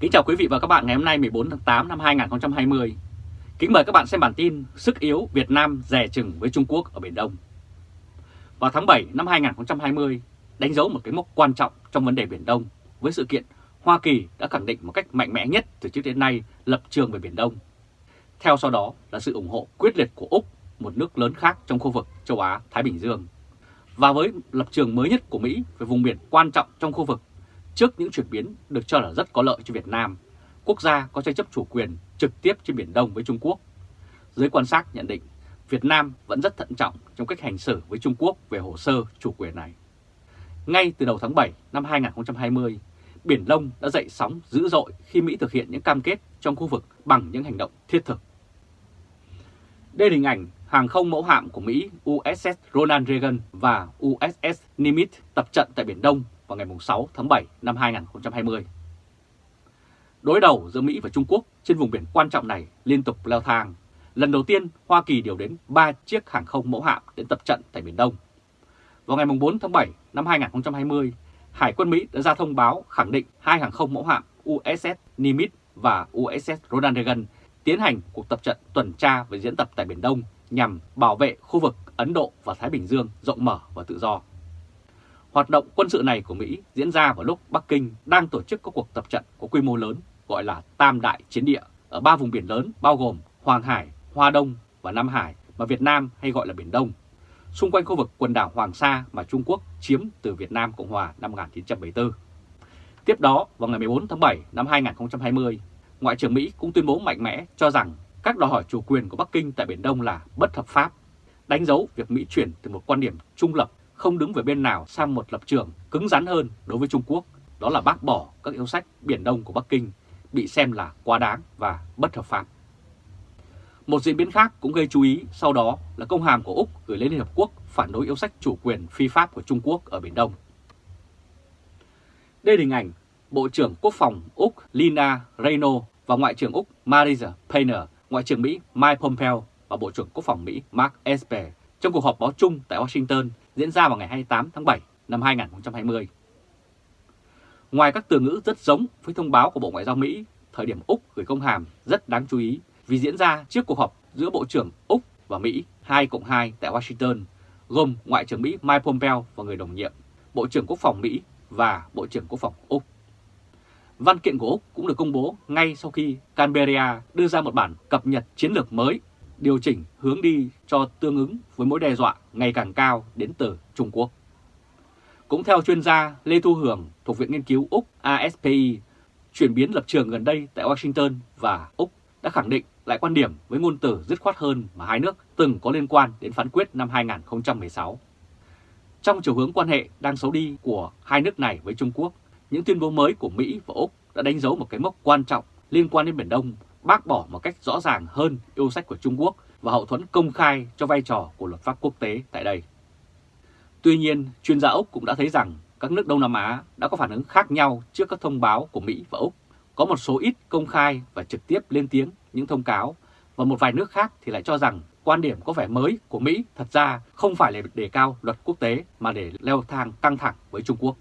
Kính chào quý vị và các bạn ngày hôm nay 14 tháng 8 năm 2020. Kính mời các bạn xem bản tin Sức yếu Việt Nam rè chừng với Trung Quốc ở Biển Đông. Vào tháng 7 năm 2020, đánh dấu một cái mốc quan trọng trong vấn đề Biển Đông với sự kiện Hoa Kỳ đã khẳng định một cách mạnh mẽ nhất từ trước đến nay lập trường về Biển Đông. Theo sau đó là sự ủng hộ quyết liệt của Úc, một nước lớn khác trong khu vực châu Á-Thái Bình Dương. Và với lập trường mới nhất của Mỹ về vùng biển quan trọng trong khu vực Trước những chuyển biến được cho là rất có lợi cho Việt Nam, quốc gia có tranh chấp chủ quyền trực tiếp trên Biển Đông với Trung Quốc. Giới quan sát nhận định Việt Nam vẫn rất thận trọng trong cách hành xử với Trung Quốc về hồ sơ chủ quyền này. Ngay từ đầu tháng 7 năm 2020, Biển Đông đã dậy sóng dữ dội khi Mỹ thực hiện những cam kết trong khu vực bằng những hành động thiết thực. Đây là hình ảnh hàng không mẫu hạm của Mỹ USS Ronald Reagan và USS Nimitz tập trận tại Biển Đông vào ngày 6 tháng 7 năm 2020. Đối đầu giữa Mỹ và Trung Quốc trên vùng biển quan trọng này liên tục leo thang. Lần đầu tiên, Hoa Kỳ điều đến 3 chiếc hàng không mẫu hạm đến tập trận tại Biển Đông. Vào ngày 4 tháng 7 năm 2020, Hải quân Mỹ đã ra thông báo khẳng định hai hàng không mẫu hạm USS Nimitz và USS Ronald Reagan tiến hành cuộc tập trận tuần tra và diễn tập tại Biển Đông nhằm bảo vệ khu vực Ấn Độ và Thái Bình Dương rộng mở và tự do. Hoạt động quân sự này của Mỹ diễn ra vào lúc Bắc Kinh đang tổ chức các cuộc tập trận có quy mô lớn gọi là Tam Đại Chiến Địa ở ba vùng biển lớn bao gồm Hoàng Hải, Hoa Đông và Nam Hải mà Việt Nam hay gọi là Biển Đông, xung quanh khu vực quần đảo Hoàng Sa mà Trung Quốc chiếm từ Việt Nam Cộng Hòa năm 1974. Tiếp đó, vào ngày 14 tháng 7 năm 2020, Ngoại trưởng Mỹ cũng tuyên bố mạnh mẽ cho rằng các đòi hỏi chủ quyền của Bắc Kinh tại Biển Đông là bất hợp pháp, đánh dấu việc Mỹ chuyển từ một quan điểm trung lập không đứng về bên nào sang một lập trường cứng rắn hơn đối với Trung Quốc, đó là bác bỏ các yêu sách Biển Đông của Bắc Kinh bị xem là quá đáng và bất hợp pháp. Một diễn biến khác cũng gây chú ý sau đó là công hàm của Úc gửi lên Liên Hợp Quốc phản đối yêu sách chủ quyền phi pháp của Trung Quốc ở Biển Đông. Đây là hình ảnh Bộ trưởng Quốc phòng Úc Lina Reyno và Ngoại trưởng Úc Marisa Payne, Ngoại trưởng Mỹ Mike Pompeo và Bộ trưởng Quốc phòng Mỹ Mark Esper trong cuộc họp báo chung tại Washington diễn ra vào ngày 28 tháng 7 năm 2020. Ngoài các từ ngữ rất giống với thông báo của Bộ Ngoại giao Mỹ, thời điểm Úc gửi công hàm rất đáng chú ý vì diễn ra trước cuộc họp giữa Bộ trưởng Úc và Mỹ 2 cộng 2 tại Washington, gồm Ngoại trưởng Mỹ Mike Pompeo và người đồng nhiệm, Bộ trưởng Quốc phòng Mỹ và Bộ trưởng Quốc phòng Úc. Văn kiện của Úc cũng được công bố ngay sau khi Canberra đưa ra một bản cập nhật chiến lược mới điều chỉnh hướng đi cho tương ứng với mối đe dọa ngày càng cao đến từ Trung Quốc. Cũng theo chuyên gia Lê Thu Hường thuộc Viện Nghiên cứu Úc ASPI, chuyển biến lập trường gần đây tại Washington và Úc đã khẳng định lại quan điểm với ngôn từ dứt khoát hơn mà hai nước từng có liên quan đến phán quyết năm 2016. Trong chiều hướng quan hệ đang xấu đi của hai nước này với Trung Quốc, những tuyên bố mới của Mỹ và Úc đã đánh dấu một cái mốc quan trọng liên quan đến Biển Đông bác bỏ một cách rõ ràng hơn yêu sách của Trung Quốc và hậu thuẫn công khai cho vai trò của luật pháp quốc tế tại đây. Tuy nhiên, chuyên gia Úc cũng đã thấy rằng các nước Đông Nam Á đã có phản ứng khác nhau trước các thông báo của Mỹ và Úc. Có một số ít công khai và trực tiếp lên tiếng những thông cáo, và một vài nước khác thì lại cho rằng quan điểm có vẻ mới của Mỹ thật ra không phải là đề cao luật quốc tế mà để leo thang căng thẳng với Trung Quốc.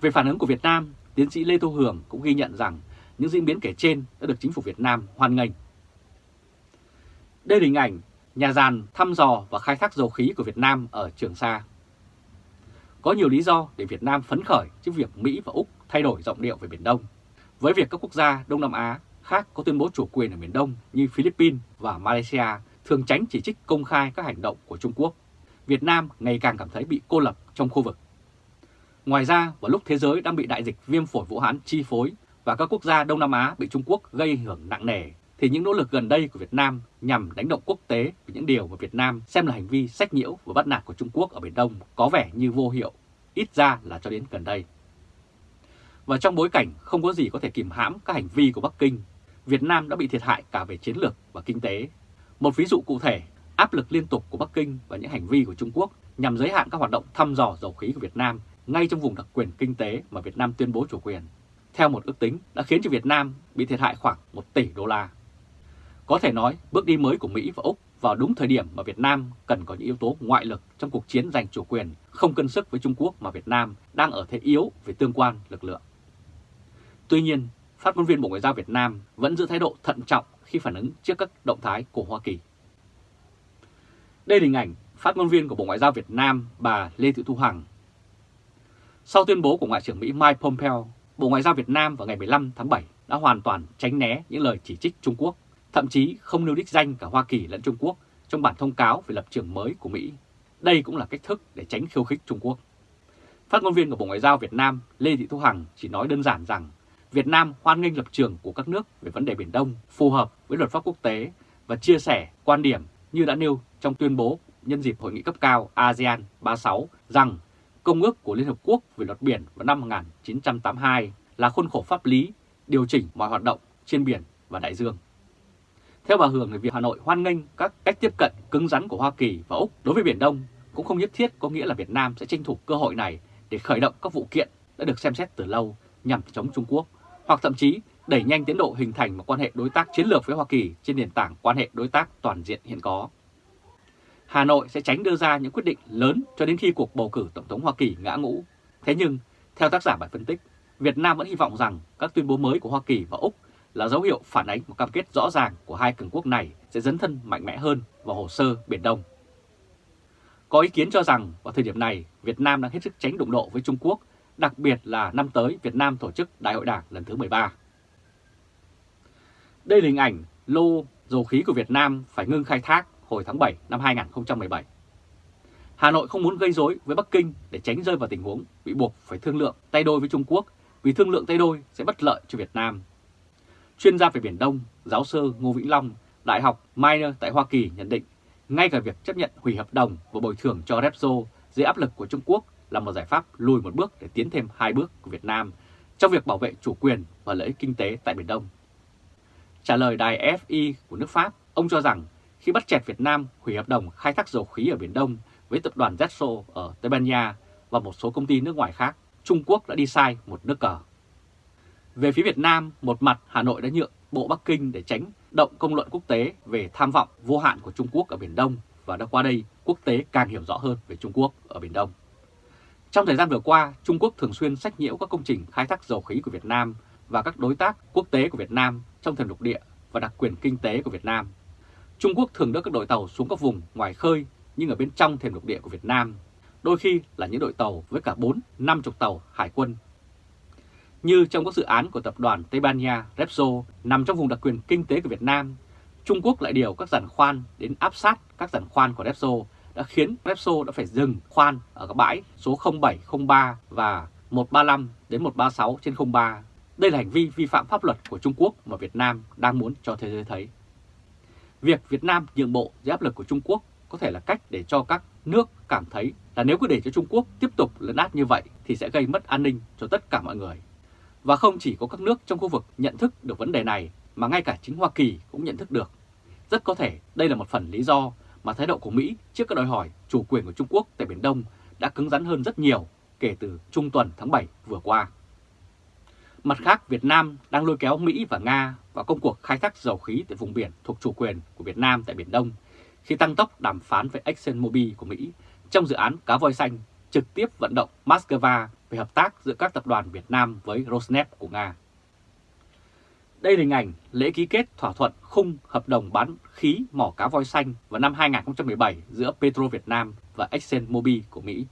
Về phản ứng của Việt Nam, tiến sĩ Lê Thu Hường cũng ghi nhận rằng những diễn biến kể trên đã được chính phủ Việt Nam hoan nghênh. Đây là hình ảnh nhà giàn thăm dò và khai thác dầu khí của Việt Nam ở Trường Sa. Có nhiều lý do để Việt Nam phấn khởi trước việc Mỹ và Úc thay đổi giọng điệu về Biển Đông. Với việc các quốc gia Đông Nam Á khác có tuyên bố chủ quyền ở Biển Đông như Philippines và Malaysia thường tránh chỉ trích công khai các hành động của Trung Quốc, Việt Nam ngày càng cảm thấy bị cô lập trong khu vực. Ngoài ra, vào lúc thế giới đang bị đại dịch viêm phổi Vũ Hán chi phối và các quốc gia Đông Nam Á bị Trung Quốc gây ảnh hưởng nặng nề, thì những nỗ lực gần đây của Việt Nam nhằm đánh động quốc tế về những điều mà Việt Nam xem là hành vi sách nhiễu và bắt nạt của Trung Quốc ở Biển Đông có vẻ như vô hiệu, ít ra là cho đến gần đây. Và trong bối cảnh không có gì có thể kìm hãm các hành vi của Bắc Kinh, Việt Nam đã bị thiệt hại cả về chiến lược và kinh tế. Một ví dụ cụ thể, áp lực liên tục của Bắc Kinh và những hành vi của Trung Quốc nhằm giới hạn các hoạt động thăm dò dầu khí của Việt Nam ngay trong vùng đặc quyền kinh tế mà Việt Nam tuyên bố chủ quyền theo một ước tính đã khiến cho Việt Nam bị thiệt hại khoảng 1 tỷ đô la. Có thể nói bước đi mới của Mỹ và Úc vào đúng thời điểm mà Việt Nam cần có những yếu tố ngoại lực trong cuộc chiến giành chủ quyền không cân sức với Trung Quốc mà Việt Nam đang ở thế yếu về tương quan lực lượng. Tuy nhiên, phát ngôn viên Bộ Ngoại giao Việt Nam vẫn giữ thái độ thận trọng khi phản ứng trước các động thái của Hoa Kỳ. Đây là hình ảnh phát ngôn viên của Bộ Ngoại giao Việt Nam bà Lê Thị Thu Hằng. Sau tuyên bố của Ngoại trưởng Mỹ Mike Pompeo, Bộ Ngoại giao Việt Nam vào ngày 15 tháng 7 đã hoàn toàn tránh né những lời chỉ trích Trung Quốc, thậm chí không nêu đích danh cả Hoa Kỳ lẫn Trung Quốc trong bản thông cáo về lập trường mới của Mỹ. Đây cũng là cách thức để tránh khiêu khích Trung Quốc. Phát ngôn viên của Bộ Ngoại giao Việt Nam Lê Thị Thu Hằng chỉ nói đơn giản rằng Việt Nam hoan nghênh lập trường của các nước về vấn đề Biển Đông phù hợp với luật pháp quốc tế và chia sẻ quan điểm như đã nêu trong tuyên bố nhân dịp hội nghị cấp cao ASEAN 36 rằng Công ước của Liên Hợp Quốc về luật biển vào năm 1982 là khuôn khổ pháp lý điều chỉnh mọi hoạt động trên biển và đại dương. Theo bà Hường, việc Hà Nội hoan nghênh các cách tiếp cận cứng rắn của Hoa Kỳ và Úc đối với Biển Đông cũng không nhất thiết có nghĩa là Việt Nam sẽ tranh thủ cơ hội này để khởi động các vụ kiện đã được xem xét từ lâu nhằm chống Trung Quốc, hoặc thậm chí đẩy nhanh tiến độ hình thành một quan hệ đối tác chiến lược với Hoa Kỳ trên nền tảng quan hệ đối tác toàn diện hiện có. Hà Nội sẽ tránh đưa ra những quyết định lớn cho đến khi cuộc bầu cử Tổng thống Hoa Kỳ ngã ngũ. Thế nhưng, theo tác giả bài phân tích, Việt Nam vẫn hy vọng rằng các tuyên bố mới của Hoa Kỳ và Úc là dấu hiệu phản ánh một cam kết rõ ràng của hai cường quốc này sẽ dấn thân mạnh mẽ hơn vào hồ sơ Biển Đông. Có ý kiến cho rằng vào thời điểm này, Việt Nam đang hết sức tránh đụng độ với Trung Quốc, đặc biệt là năm tới Việt Nam tổ chức Đại hội Đảng lần thứ 13. Đây là hình ảnh lô dầu khí của Việt Nam phải ngưng khai thác hồi tháng 7 năm 2017. Hà Nội không muốn gây rối với Bắc Kinh để tránh rơi vào tình huống bị buộc phải thương lượng tay đôi với Trung Quốc vì thương lượng tay đôi sẽ bất lợi cho Việt Nam. Chuyên gia về Biển Đông, giáo sư Ngô Vĩnh Long, Đại học Minor tại Hoa Kỳ nhận định ngay cả việc chấp nhận hủy hợp đồng và bồi thường cho Repsol dưới áp lực của Trung Quốc là một giải pháp lùi một bước để tiến thêm hai bước của Việt Nam trong việc bảo vệ chủ quyền và lợi ích kinh tế tại Biển Đông. Trả lời đài FI của nước Pháp, ông cho rằng khi bắt chẹt Việt Nam hủy hợp đồng khai thác dầu khí ở Biển Đông với tập đoàn Repsol ở Tây Ban Nha và một số công ty nước ngoài khác, Trung Quốc đã đi sai một nước cờ. Về phía Việt Nam, một mặt Hà Nội đã nhượng Bộ Bắc Kinh để tránh động công luận quốc tế về tham vọng vô hạn của Trung Quốc ở Biển Đông và đã qua đây quốc tế càng hiểu rõ hơn về Trung Quốc ở Biển Đông. Trong thời gian vừa qua, Trung Quốc thường xuyên sách nhiễu các công trình khai thác dầu khí của Việt Nam và các đối tác quốc tế của Việt Nam trong thềm lục địa và đặc quyền kinh tế của Việt Nam. Trung Quốc thường đưa các đội tàu xuống các vùng ngoài khơi nhưng ở bên trong thềm lục địa của Việt Nam, đôi khi là những đội tàu với cả 4-50 tàu hải quân như trong các dự án của tập đoàn Tây Ban Nha Repsol nằm trong vùng đặc quyền kinh tế của Việt Nam, Trung Quốc lại điều các giàn khoan đến áp sát các giàn khoan của Repsol đã khiến Repsol đã phải dừng khoan ở các bãi số 0703 và 135 đến 136 trên 03. Đây là hành vi vi phạm pháp luật của Trung Quốc mà Việt Nam đang muốn cho thế giới thấy. Việc Việt Nam nhượng bộ dưới áp lực của Trung Quốc có thể là cách để cho các nước cảm thấy là nếu cứ để cho Trung Quốc tiếp tục lấn át như vậy thì sẽ gây mất an ninh cho tất cả mọi người. Và không chỉ có các nước trong khu vực nhận thức được vấn đề này, mà ngay cả chính Hoa Kỳ cũng nhận thức được. Rất có thể đây là một phần lý do mà thái độ của Mỹ trước các đòi hỏi chủ quyền của Trung Quốc tại Biển Đông đã cứng rắn hơn rất nhiều kể từ trung tuần tháng 7 vừa qua. Mặt khác, Việt Nam đang lôi kéo Mỹ và Nga vào công cuộc khai thác dầu khí tại vùng biển thuộc chủ quyền của Việt Nam tại Biển Đông khi tăng tốc đàm phán với ExxonMobil của Mỹ trong dự án cá voi xanh trực tiếp vận động Moscow về hợp tác giữa các tập đoàn Việt Nam với Rosneft của Nga. Đây là hình ảnh lễ ký kết thỏa thuận khung hợp đồng bán khí mỏ cá voi xanh vào năm 2017 giữa Petro Việt Nam và ExxonMobil của Mỹ.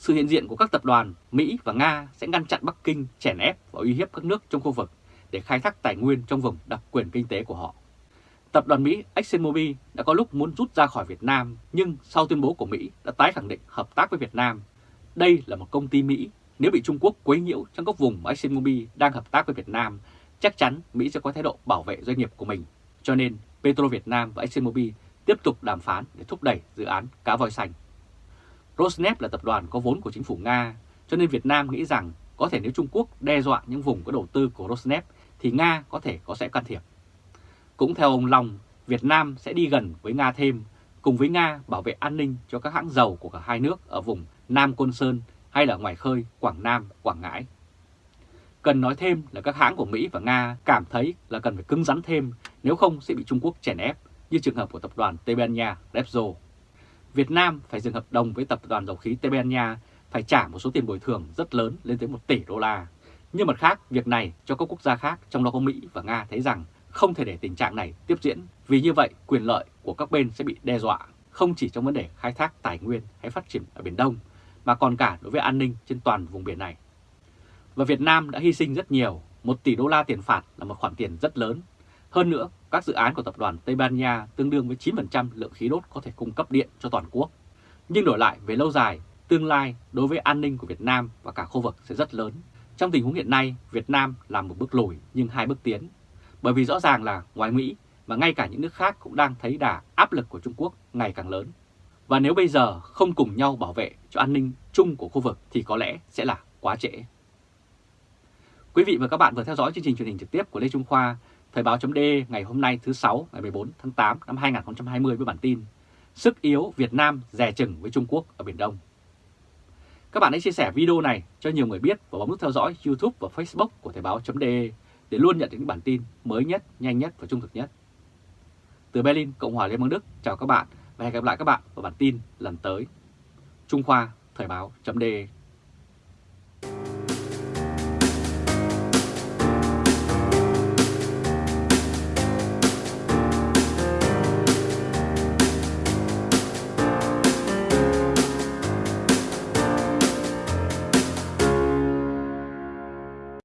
Sự hiện diện của các tập đoàn Mỹ và Nga sẽ ngăn chặn Bắc Kinh chèn ép và uy hiếp các nước trong khu vực để khai thác tài nguyên trong vùng đặc quyền kinh tế của họ. Tập đoàn Mỹ ExxonMobil đã có lúc muốn rút ra khỏi Việt Nam nhưng sau tuyên bố của Mỹ đã tái khẳng định hợp tác với Việt Nam. Đây là một công ty Mỹ, nếu bị Trung Quốc quấy nhiễu trong các vùng mà ExxonMobil đang hợp tác với Việt Nam, chắc chắn Mỹ sẽ có thái độ bảo vệ doanh nghiệp của mình. Cho nên Petro Việt Nam và ExxonMobil tiếp tục đàm phán để thúc đẩy dự án cá voi xanh. Rosneft là tập đoàn có vốn của chính phủ Nga, cho nên Việt Nam nghĩ rằng có thể nếu Trung Quốc đe dọa những vùng có đầu tư của Rosneft thì Nga có thể có sẽ can thiệp. Cũng theo ông Long, Việt Nam sẽ đi gần với Nga thêm, cùng với Nga bảo vệ an ninh cho các hãng dầu của cả hai nước ở vùng Nam Côn Sơn hay là ngoài khơi Quảng Nam, Quảng Ngãi. Cần nói thêm là các hãng của Mỹ và Nga cảm thấy là cần phải cứng rắn thêm nếu không sẽ bị Trung Quốc chèn ép như trường hợp của tập đoàn Tây Ban Nha Repsol. Việt Nam phải dừng hợp đồng với tập đoàn dầu khí Tây Ban Nha phải trả một số tiền bồi thường rất lớn lên tới 1 tỷ đô la. Nhưng mặt khác, việc này cho các quốc gia khác trong đó có Mỹ và Nga thấy rằng không thể để tình trạng này tiếp diễn vì như vậy quyền lợi của các bên sẽ bị đe dọa không chỉ trong vấn đề khai thác tài nguyên hay phát triển ở Biển Đông mà còn cả đối với an ninh trên toàn vùng biển này. Và Việt Nam đã hy sinh rất nhiều, 1 tỷ đô la tiền phạt là một khoản tiền rất lớn. Hơn nữa, các dự án của tập đoàn Tây Ban Nha tương đương với 9% lượng khí đốt có thể cung cấp điện cho toàn quốc. Nhưng đổi lại về lâu dài, tương lai đối với an ninh của Việt Nam và cả khu vực sẽ rất lớn. Trong tình huống hiện nay, Việt Nam làm một bước lùi nhưng hai bước tiến. Bởi vì rõ ràng là ngoài Mỹ mà ngay cả những nước khác cũng đang thấy đà áp lực của Trung Quốc ngày càng lớn. Và nếu bây giờ không cùng nhau bảo vệ cho an ninh chung của khu vực thì có lẽ sẽ là quá trễ. Quý vị và các bạn vừa theo dõi chương trình truyền hình trực tiếp của Lê Trung Khoa, Thời báo chấm ngày hôm nay thứ 6 ngày 14 tháng 8 năm 2020 với bản tin Sức yếu Việt Nam dè chừng với Trung Quốc ở Biển Đông. Các bạn hãy chia sẻ video này cho nhiều người biết và bấm nút theo dõi YouTube và Facebook của Thời báo chấm để luôn nhận những bản tin mới nhất, nhanh nhất và trung thực nhất. Từ Berlin, Cộng hòa Liên bang Đức, chào các bạn và hẹn gặp lại các bạn vào bản tin lần tới. Trung Khoa, Thời báo chấm